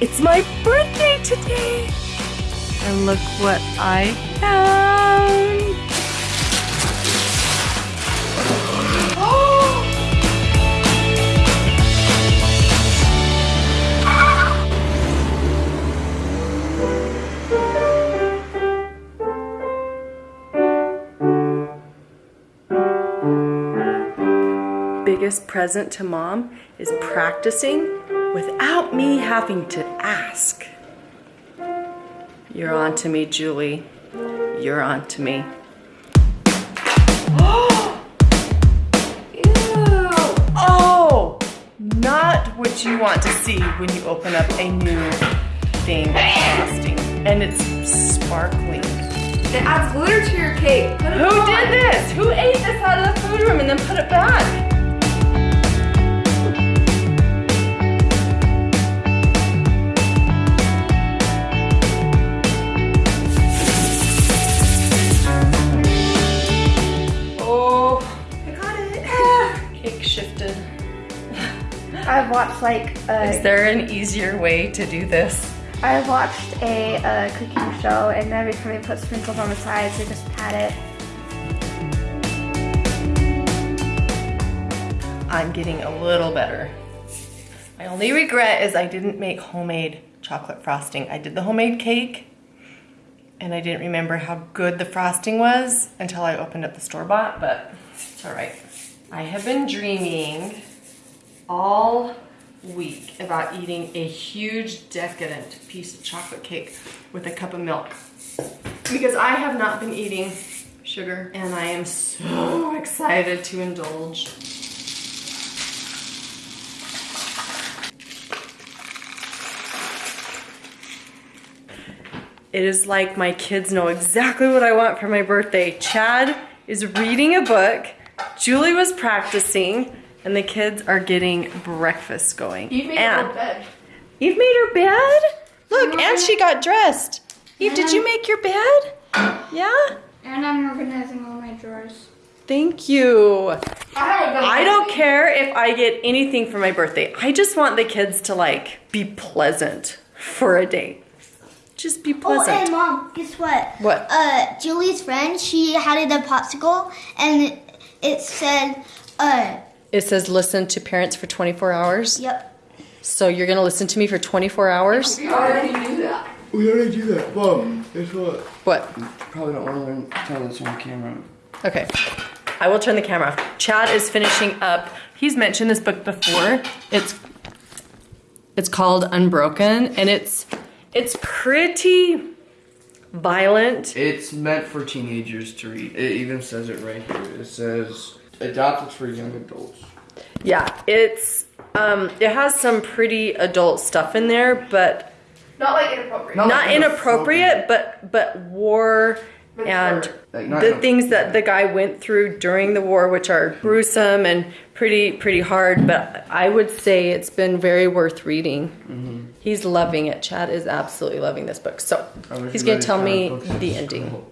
It's my birthday today! And look what I found! biggest present to mom is practicing without me having to ask. You're on to me, Julie. You're on to me. Oh, not what you want to see when you open up a new thing. And it's sparkling. It adds glitter to your cake. Put it Who on. did this? Who ate this out of the food room and then put it back? I've watched like Is uh, there an easier way to do this? I watched a uh, cooking show, and every time they put sprinkles on the sides, they just pat it. I'm getting a little better. My only regret is I didn't make homemade chocolate frosting. I did the homemade cake and I didn't remember how good the frosting was until I opened up the store-bought, but it's all right. I have been dreaming all week about eating a huge decadent piece of chocolate cake with a cup of milk because I have not been eating sugar and I am so excited to indulge. It is like my kids know exactly what I want for my birthday. Chad is reading a book, Julie was practicing, and the kids are getting breakfast going. You made and a bed. Eve made her bed? Look, and she got dressed. Eve, did you make your bed? Yeah? And I'm organizing all my drawers. Thank you. I I don't care if I get anything for my birthday. I just want the kids to like be pleasant for a day. Just be pleasant. Oh, pleasant. and mom, guess what? What? Uh, Julie's friend, she had it a popsicle, and it, it said, uh, It says listen to parents for 24 hours. yep. So you're gonna listen to me for 24 hours? We already knew that. We already do that. Mom, guess what? What? Probably don't want to tell this on camera. Okay. I will turn the camera off. Chad is finishing up. He's mentioned this book before. It's it's called Unbroken and it's it's pretty violent. It's meant for teenagers to read. It even says it right here. It says adapted for young adults. Yeah, it's um it has some pretty adult stuff in there, but Not like inappropriate. No. not like inappropriate, but but war and Like, the in things that the guy went through during the war, which are gruesome and pretty pretty hard. But I would say it's been very worth reading. Mm-hmm. He's loving it. Chad is absolutely loving this book. So he's gonna tell me the school. ending.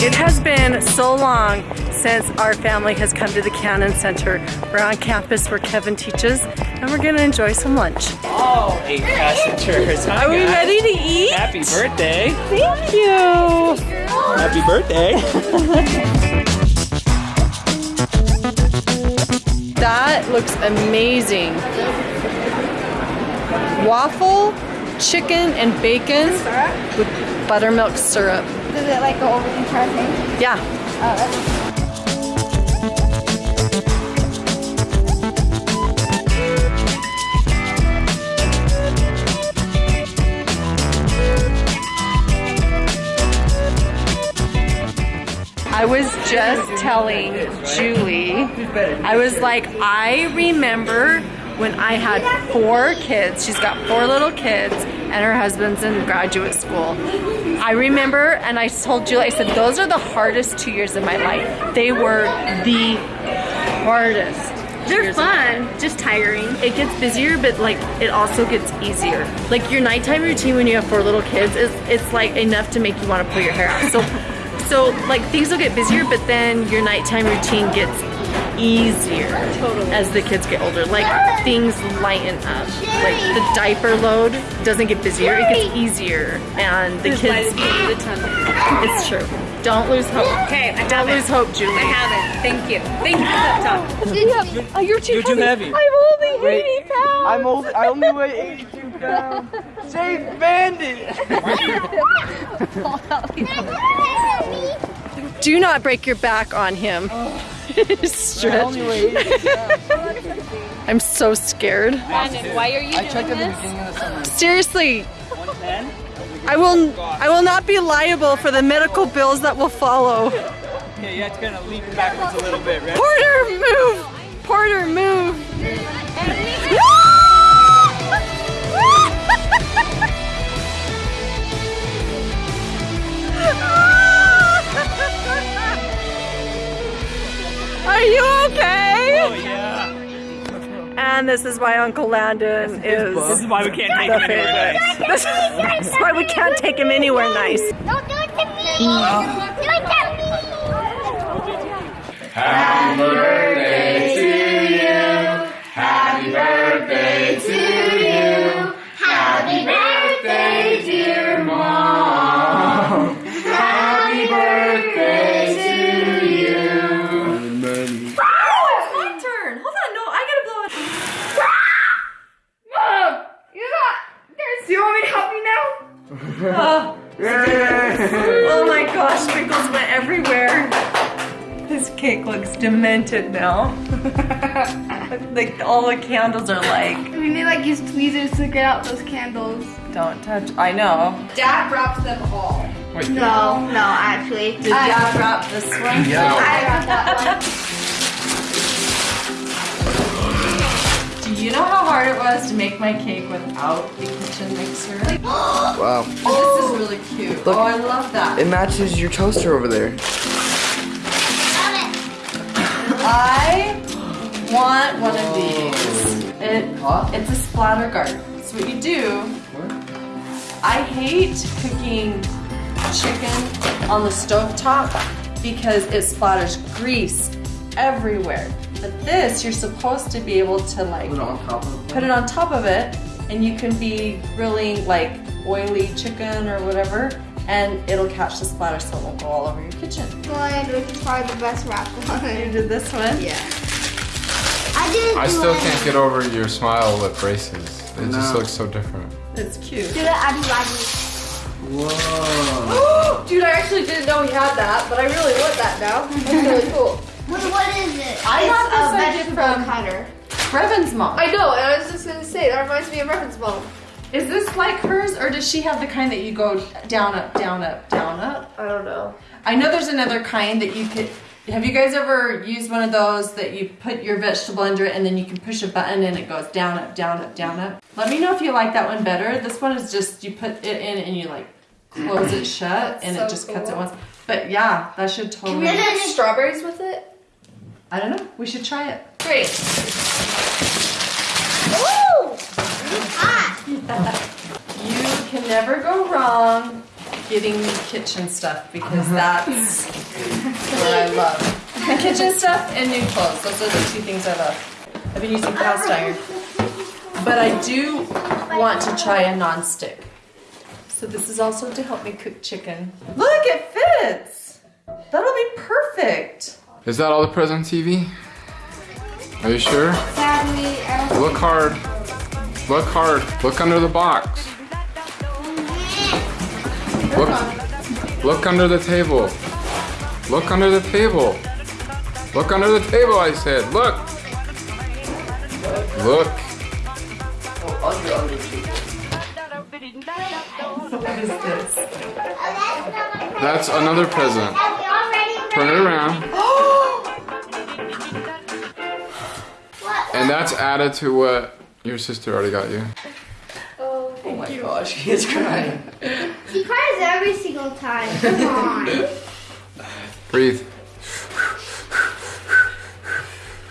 It has been so long since our family has come to the Cannon Center. We're on campus where Kevin teaches, and we're gonna enjoy some lunch. all eight passengers. Hi, Are we guys. ready to eat? Happy birthday. Thank you. Happy birthday. That looks amazing. Waffle, chicken, and bacon with buttermilk syrup. Does it like go over the entire thing? Yeah. Oh, I was just telling Julie, I was like, I remember when I had four kids. She's got four little kids, and her husband's in graduate school. I remember, and I told Julie, I said, those are the hardest two years of my life. They were the hardest. They're fun, just tiring. It gets busier, but like it also gets easier. Like your nighttime routine when you have four little kids is it's like enough to make you want to pull your hair out. So so like things will get busier, but then your nighttime routine gets easier totally. as the kids get older. Like things lighten up. Like the diaper load doesn't get busier, it gets easier. And the kids, it's true. Don't lose hope. Okay, I Don't have lose it. hope, Julie. I have it. Thank you. Thank you for that talk. Oh, you're too You're too heavy. I'm only 80 pounds. I'm only, I only weigh 82 pounds. Save Bandit! Do not break your back on him. I Stretch. only weigh 82 pounds. I'm so scared. Brandon, why are you I doing checked at the this? beginning of the. Seriously, I will I will not be liable for the medical bills that will follow. Yeah, you have to kind of lean backwards a little bit, right? Porter, move! Porter, move! This is why Uncle Landon is This is why we can't take him anywhere nice. This is why we can't take him anywhere nice. Don't do it to me! Do it to me! Happy birthday now? Oh my gosh, sprinkles went everywhere. This cake looks demented now. like all the candles are like, I mean, they like use tweezers to get out those candles. don't touch. I know. Dad wrapped them all. No, no, actually. Did Dad wrap this one? Yeah. I got that Do you know how hard it was to make my cake without the kitchen mixer? Wow. this is really cute. Look. oh, I love that. It matches your toaster over there. I want one of these. It, it's a splatter guard. So what you do, I hate cooking chicken on the stove top because it splatters grease everywhere. But this, you're supposed to be able to like Put it on top of put it on top of it and you can be grilling like oily chicken or whatever and it'll catch the splatter so it won't go all over your kitchen. one, which is probably the best wrap You did this one? Yeah. I didn't I still it. can't get over your smile with braces. It just looks so different. It's cute. Do it, Abby Wabby. Whoa. Dude, I actually didn't know he had that, but I really want that now. That's really cool. What, what is it? I It's got this a idea vegetable from cutter. Brevin's mom. I know, and I was just gonna say that reminds me of Revan's mom. Is this like hers, or does she have the kind that you go down, up, down, up, down, up? I don't know. I know there's another kind that you could. Have you guys ever used one of those that you put your vegetable under it and then you can push a button and it goes down, up, down, up, down, up? Let me know if you like that one better. This one is just you put it in and you like close it shut and it so just cuts it once. But yeah, that should totally. Can we do strawberries with it? I don't know. We should try it. Great. Ooh! Hot. You can never go wrong getting me kitchen stuff because uh-huh. that's what I love. kitchen stuff and new clothes. Those are the two things I love. I've been using cast uh-huh. iron. But I do want to try a non-stick. So this is also to help me cook chicken. Look, it fits. That'll be perfect. Is that all the present TV? Are you sure? Sadly, I don't Look hard. Look hard. Look under the box. Look. Look under the table. Look under the table. Look under the table, I said. Look. Look. Under, under two. What is this? That's another present. Have we already Turn it around. And that's added to what your sister already got you. Oh, Oh my gosh, he is crying. She cries every single time. Come on. Breathe.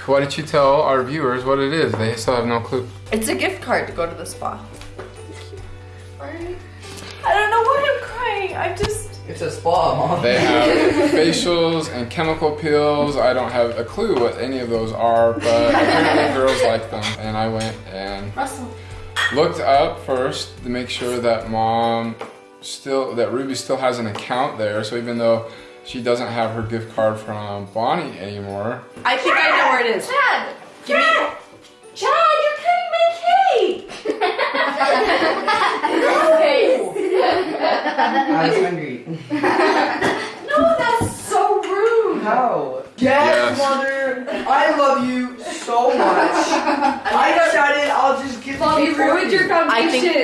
Why did you tell our viewers what it is? They still have no clue. It's a gift card to go to the spa. I don't know why I'm crying. I just, It's a spa, mom. They have facials and chemical peels. I don't have a clue what any of those are, but apparently girls like them. And I went and looked up first to make sure that mom still, that Ruby still has an account there. So even though she doesn't have her gift card from Bonnie anymore, I think I know where it is. Chad! Give me. Chad, you're cutting my cake. I was hungry. No, that's so rude. How? Yes, Yes. mother. I love you so much. I decided I'll just get the Mom, cake you for ruined your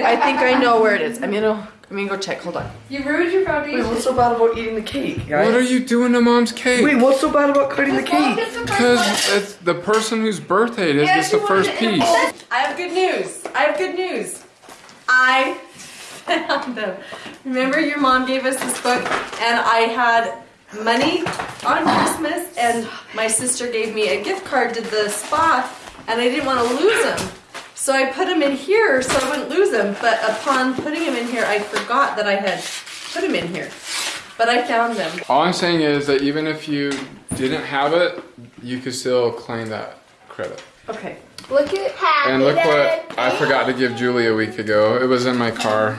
I think I know where it is. I'm gonna I'm gonna go check. Hold on. You ruined your Wait, foundation. what's so bad about eating the cake, guys? what are you doing to mom's cake? Wait, what's so bad about cutting the cake? Because it's the person whose birthday it is Yeah, gets the first wanted it in a piece. I have good news. I have good news. I found them. Remember your mom gave us this book and I had money on Christmas and my sister gave me a gift card to the spa and I didn't want to lose them. So I put them in here so I wouldn't lose them. But upon putting them in here, I forgot that I had put them in here. But I found them. All I'm saying is that even if you didn't have it, you could still claim that credit. Okay. Look at And look what I forgot to give Julie a week ago. It was in my car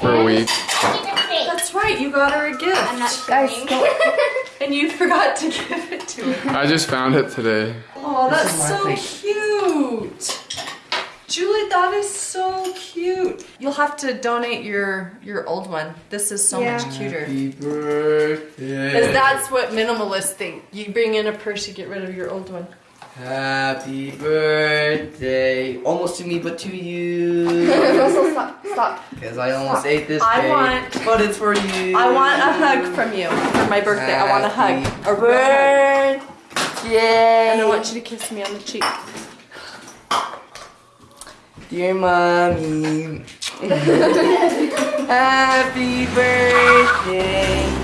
for a week. That's right, you got her a gift. I'm not Guys, filming. And you forgot to give it to her. I just found it today. Oh, that's so cute. Julie, that is so cute. You'll have to donate your your old one. This is so Yeah. much cuter. Happy birthday. Because that's what minimalists think. You bring in a purse, you get rid of your old one. Happy birthday. Almost to me, but to you. Russell, stop, stop. Because I almost ate this I cake. want- But it's for you. I want a hug from you for my birthday. I want a hug. A real hug. And I want you to kiss me on the cheek. Dear mommy. Happy birthday